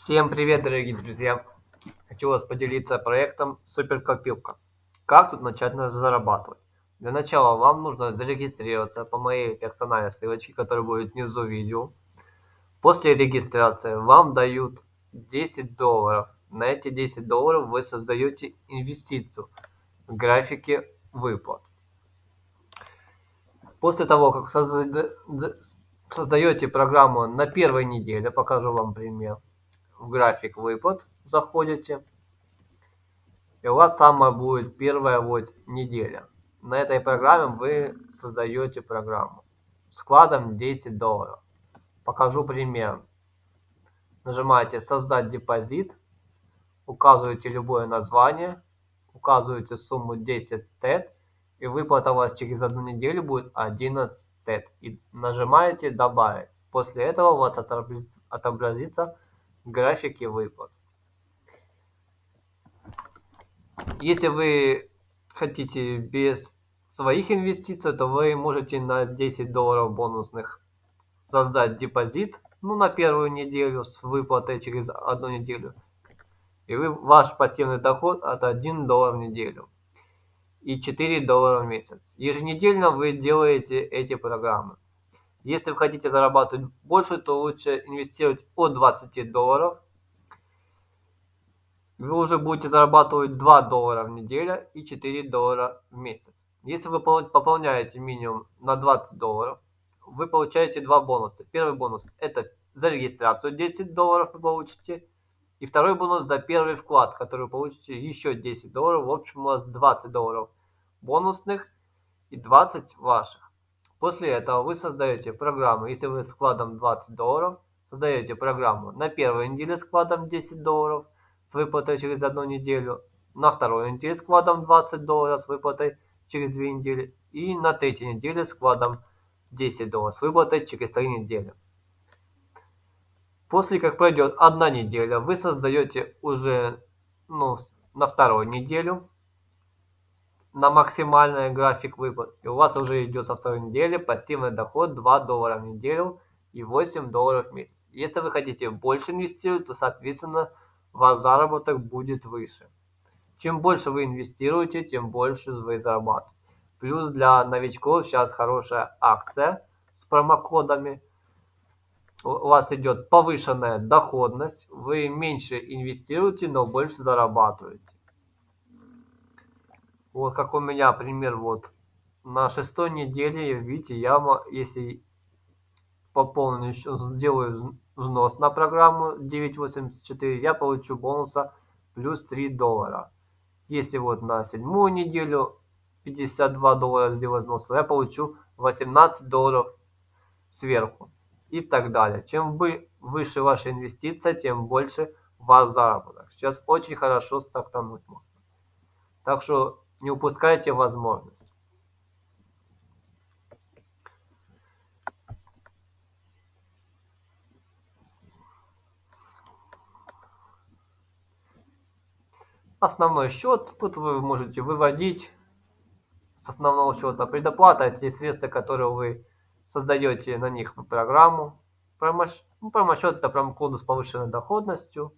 Всем привет, дорогие друзья! Хочу вас поделиться проектом Суперкопилка. Как тут начать зарабатывать? Для начала вам нужно зарегистрироваться по моей персональной ссылочке, которая будет внизу видео. После регистрации вам дают 10 долларов. На эти 10 долларов вы создаете инвестицию в графике выплат. После того, как создаете программу на первой неделе, покажу вам пример в график выплат заходите. И у вас самая будет первая вот неделя. На этой программе вы создаете программу с вкладом 10 долларов. Покажу пример. Нажимаете создать депозит, указываете любое название, указываете сумму 10 тет, и выплата у вас через одну неделю будет 11 тет. И нажимаете добавить. После этого у вас отобразится графики выплат. Если вы хотите без своих инвестиций, то вы можете на 10 долларов бонусных создать депозит, ну, на первую неделю с выплатой через одну неделю. И вы, ваш пассивный доход от 1 доллар в неделю и 4 доллара в месяц. Еженедельно вы делаете эти программы. Если вы хотите зарабатывать больше, то лучше инвестировать от 20 долларов. Вы уже будете зарабатывать 2 доллара в неделю и 4 доллара в месяц. Если вы пополняете минимум на 20 долларов, вы получаете два бонуса. Первый бонус это за регистрацию 10 долларов вы получите. И второй бонус за первый вклад, который вы получите еще 10 долларов. В общем у вас 20 долларов бонусных и 20 ваших. После этого вы создаете программу, если вы с вкладом 20 долларов, создаете программу на первой неделе с вкладом 10 долларов с выплатой через одну неделю, на второй неделе с вкладом 20 долларов с выплатой через 2 недели и на третьей неделе с вкладом 10 долларов с выплатой через 3 недели. После как пройдет одна неделя, вы создаете уже ну, на вторую неделю на максимальный график выплат. И у вас уже идет со второй недели пассивный доход 2 доллара в неделю и 8 долларов в месяц. Если вы хотите больше инвестировать, то, соответственно, ваш заработок будет выше. Чем больше вы инвестируете, тем больше вы зарабатываете. Плюс для новичков сейчас хорошая акция с промокодами. У вас идет повышенная доходность, вы меньше инвестируете, но больше зарабатываете. Вот как у меня пример вот на шестой неделе, видите, я, если пополню еще, сделаю взнос на программу 9.84, я получу бонуса плюс 3 доллара. Если вот на седьмую неделю 52 доллара сделать взнос, я получу 18 долларов сверху и так далее. Чем вы, выше ваша инвестиция, тем больше ваш заработок. Сейчас очень хорошо стартануть можно. Так что не упускайте возможность. Основной счет. Тут вы можете выводить с основного счета. Предоплата – те средства, которые вы создаете на них программу. Промосчет ну, – это промокоды с повышенной доходностью.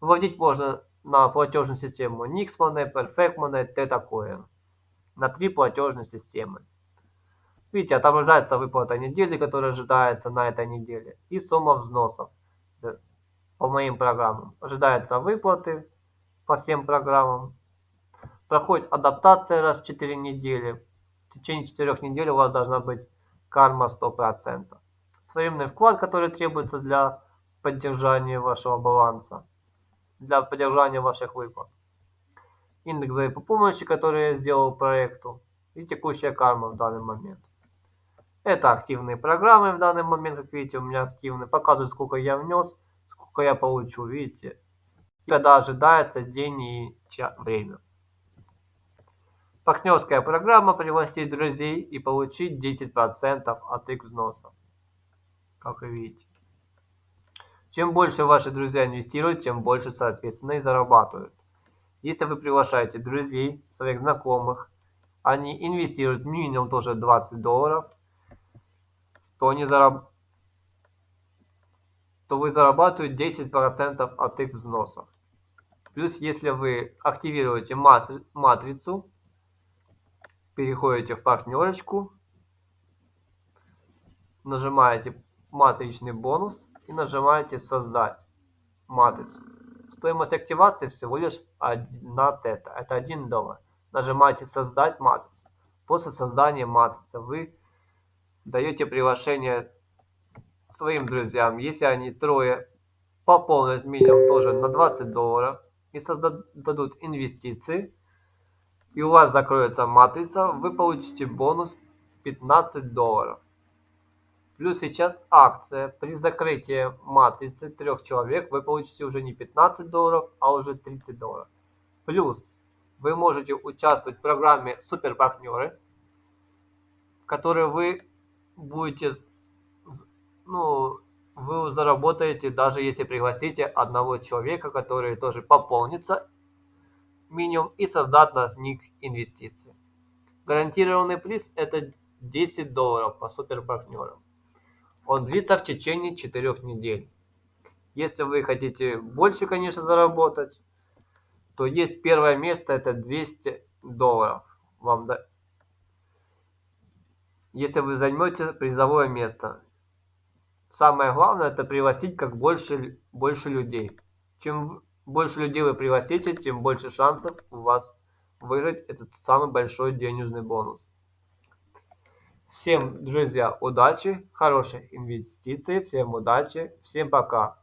Выводить можно на платежную систему Nix Money, Perfect TetaCoin. На три платежные системы. Видите, отображается выплата недели, которая ожидается на этой неделе, и сумма взносов по моим программам. Ожидается выплаты по всем программам. Проходит адаптация раз в 4 недели. В течение 4 недель у вас должна быть карма 100%. Своевременный вклад, который требуется для поддержания вашего баланса для поддержания ваших выплат. Индекс помощи, который я сделал проекту. И текущая карма в данный момент. Это активные программы в данный момент, как видите, у меня активны. Показывают, сколько я внес, сколько я получу, видите. И когда ожидается день и время. Партнерская программа пригласить друзей и получить 10% от их взноса. Как вы видите. Чем больше ваши друзья инвестируют, тем больше, соответственно, и зарабатывают. Если вы приглашаете друзей, своих знакомых, они инвестируют минимум тоже 20 долларов, то они, зараб... то вы зарабатываете 10% от их взносов. Плюс, если вы активируете матрицу, переходите в партнерочку, нажимаете матричный бонус и нажимаете создать матрицу. Стоимость активации всего лишь 1 тета, это 1 доллар. Нажимаете создать матрицу. После создания матрицы вы даете приглашение своим друзьям, если они трое пополнят минимум тоже на 20 долларов и создадут инвестиции, и у вас закроется матрица, вы получите бонус 15 долларов. Плюс сейчас акция. При закрытии матрицы трех человек вы получите уже не 15 долларов, а уже 30 долларов. Плюс вы можете участвовать в программе Суперпартнеры, в которой вы будете, ну, вы заработаете, даже если пригласите одного человека, который тоже пополнится минимум и создаст на них инвестиции. Гарантированный приз это 10 долларов по суперпартнерам. Он длится в течение 4 недель. Если вы хотите больше, конечно, заработать, то есть первое место, это 200 долларов. Вам да... Если вы займете призовое место. Самое главное, это пригласить как больше, больше людей. Чем больше людей вы пригласите, тем больше шансов у вас выиграть этот самый большой денежный бонус. Всем, друзья, удачи, хороших инвестиций, всем удачи, всем пока.